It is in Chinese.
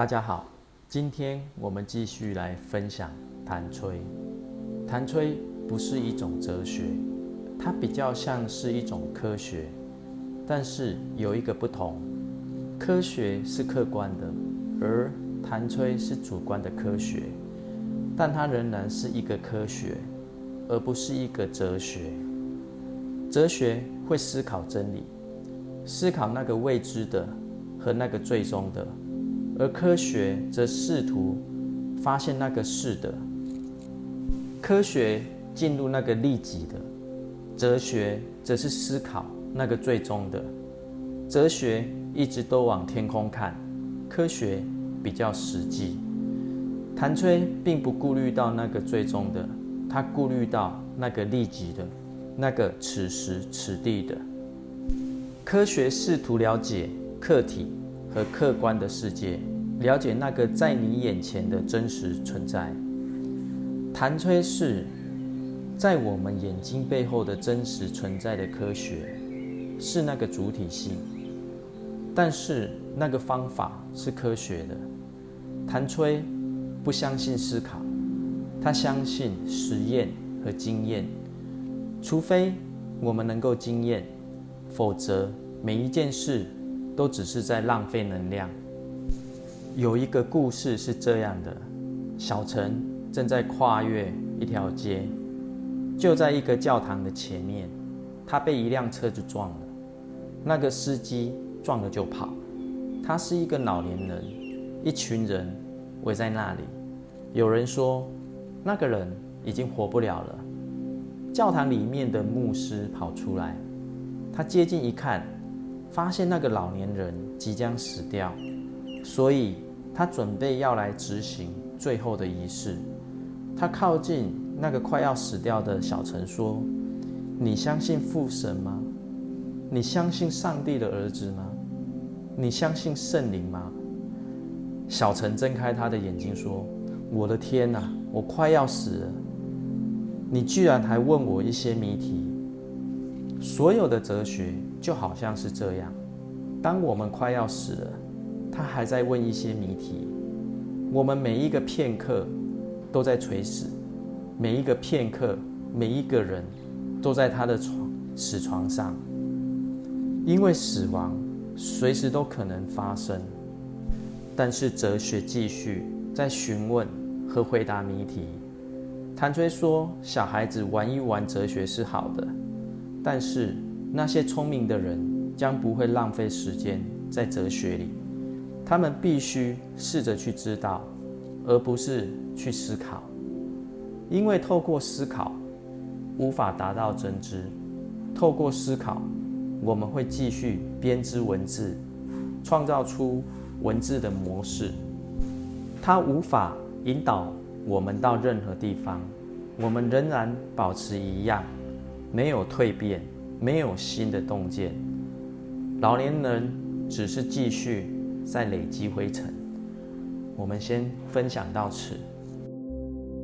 大家好，今天我们继续来分享弹吹。弹吹不是一种哲学，它比较像是一种科学，但是有一个不同：科学是客观的，而弹吹是主观的科学。但它仍然是一个科学，而不是一个哲学。哲学会思考真理，思考那个未知的和那个最终的。而科学则试图发现那个是的，科学进入那个利己的，哲学则是思考那个最终的。哲学一直都往天空看，科学比较实际。谭吹并不顾虑到那个最终的，他顾虑到那个利己的，那个此时此地的。科学试图了解客体。和客观的世界，了解那个在你眼前的真实存在。弹吹是在我们眼睛背后的真实存在的科学，是那个主体性。但是那个方法是科学的。弹吹不相信思考，他相信实验和经验。除非我们能够经验，否则每一件事。都只是在浪费能量。有一个故事是这样的：小陈正在跨越一条街，就在一个教堂的前面，他被一辆车子撞了。那个司机撞了就跑。他是一个老年人，一群人围在那里。有人说，那个人已经活不了了。教堂里面的牧师跑出来，他接近一看。发现那个老年人即将死掉，所以他准备要来执行最后的仪式。他靠近那个快要死掉的小陈说：“你相信父神吗？你相信上帝的儿子吗？你相信圣灵吗？”小陈睁开他的眼睛说：“我的天哪，我快要死了！你居然还问我一些谜题。所有的哲学。”就好像是这样，当我们快要死了，他还在问一些谜题。我们每一个片刻都在垂死，每一个片刻，每一个人都在他的床死床上，因为死亡随时都可能发生。但是哲学继续在询问和回答谜题。谭吹说：“小孩子玩一玩哲学是好的，但是。”那些聪明的人将不会浪费时间在哲学里，他们必须试着去知道，而不是去思考，因为透过思考无法达到真知。透过思考，我们会继续编织文字，创造出文字的模式，它无法引导我们到任何地方，我们仍然保持一样，没有蜕变。没有新的洞见，老年人只是继续在累积灰尘。我们先分享到此。